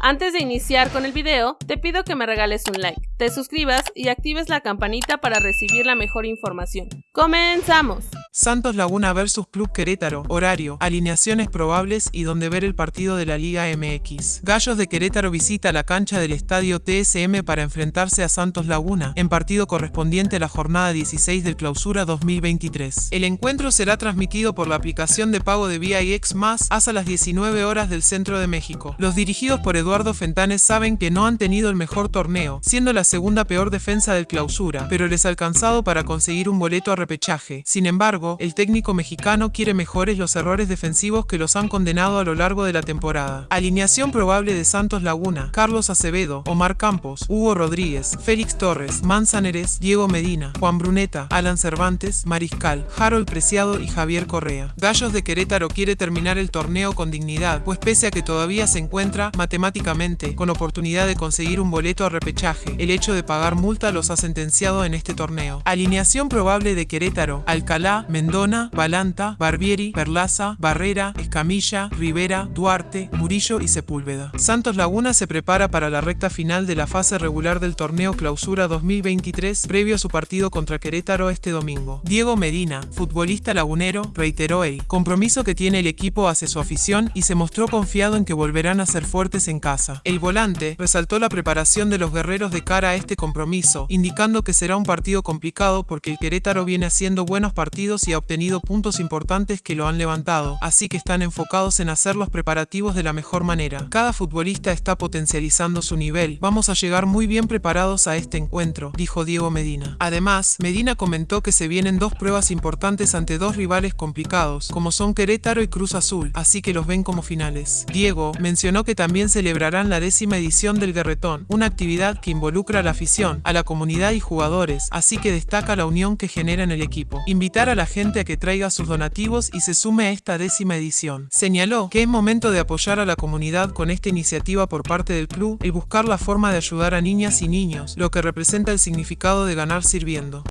Antes de iniciar con el video, te pido que me regales un like, te suscribas y actives la campanita para recibir la mejor información. ¡Comenzamos! Santos Laguna vs Club Querétaro, horario, alineaciones probables y donde ver el partido de la Liga MX. Gallos de Querétaro visita la cancha del estadio TSM para enfrentarse a Santos Laguna, en partido correspondiente a la jornada 16 del clausura 2023. El encuentro será transmitido por la aplicación de pago de VIX Más hasta las 19 horas del centro de México. Los dirigidos por Eduardo Fentanes saben que no han tenido el mejor torneo, siendo la segunda peor defensa del clausura, pero les ha alcanzado para conseguir un boleto a repechaje. Sin embargo, el técnico mexicano quiere mejores los errores defensivos que los han condenado a lo largo de la temporada. Alineación probable de Santos Laguna, Carlos Acevedo, Omar Campos, Hugo Rodríguez, Félix Torres, Manzaneres, Diego Medina, Juan Bruneta, Alan Cervantes, Mariscal, Harold Preciado y Javier Correa. Gallos de Querétaro quiere terminar el torneo con dignidad, pues pese a que todavía se encuentra matemáticamente con oportunidad de conseguir un boleto a repechaje. El hecho de pagar multa los ha sentenciado en este torneo. Alineación probable de Querétaro, Alcalá, Mendona, Balanta, Barbieri, Perlaza, Barrera, Escamilla, Rivera, Duarte, Murillo y Sepúlveda. Santos Laguna se prepara para la recta final de la fase regular del torneo Clausura 2023 previo a su partido contra Querétaro este domingo. Diego Medina, futbolista lagunero, reiteró el compromiso que tiene el equipo hacia su afición y se mostró confiado en que volverán a ser fuertes en casa. El volante resaltó la preparación de los guerreros de cara a este compromiso, indicando que será un partido complicado porque el Querétaro viene haciendo buenos partidos y ha obtenido puntos importantes que lo han levantado, así que están enfocados en hacer los preparativos de la mejor manera. Cada futbolista está potencializando su nivel, vamos a llegar muy bien preparados a este encuentro, dijo Diego Medina. Además, Medina comentó que se vienen dos pruebas importantes ante dos rivales complicados, como son Querétaro y Cruz Azul, así que los ven como finales. Diego mencionó que también celebrarán la décima edición del Guerretón, una actividad que involucra a la afición, a la comunidad y jugadores, así que destaca la unión que genera en el equipo. Invitar a la gente a que traiga sus donativos y se sume a esta décima edición. Señaló que es momento de apoyar a la comunidad con esta iniciativa por parte del club y buscar la forma de ayudar a niñas y niños, lo que representa el significado de ganar sirviendo.